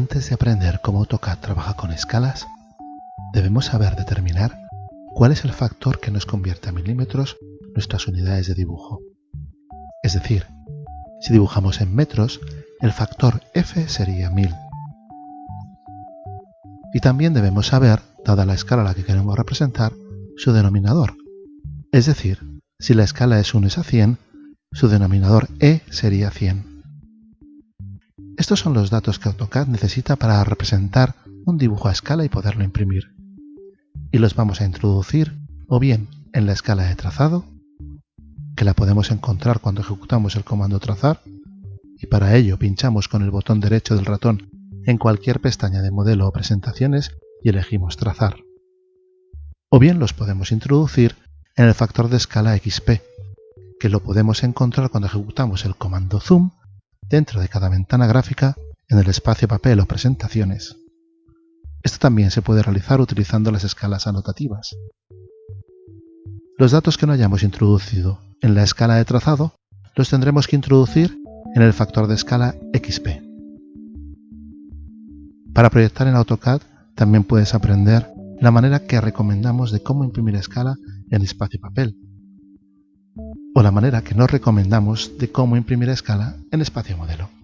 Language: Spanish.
Antes de aprender cómo AutoCAD trabaja con escalas, debemos saber determinar cuál es el factor que nos convierte a milímetros nuestras unidades de dibujo. Es decir, si dibujamos en metros, el factor f sería 1000. Y también debemos saber, dada la escala a la que queremos representar, su denominador. Es decir, si la escala es 1 es a 100, su denominador e sería 100. Estos son los datos que AutoCAD necesita para representar un dibujo a escala y poderlo imprimir. Y los vamos a introducir o bien en la escala de trazado, que la podemos encontrar cuando ejecutamos el comando trazar, y para ello pinchamos con el botón derecho del ratón en cualquier pestaña de modelo o presentaciones y elegimos trazar. O bien los podemos introducir en el factor de escala XP, que lo podemos encontrar cuando ejecutamos el comando zoom dentro de cada ventana gráfica en el espacio papel o presentaciones. Esto también se puede realizar utilizando las escalas anotativas. Los datos que no hayamos introducido en la escala de trazado los tendremos que introducir en el factor de escala XP. Para proyectar en AutoCAD también puedes aprender la manera que recomendamos de cómo imprimir escala en espacio papel o la manera que nos recomendamos de cómo imprimir a escala en espacio modelo.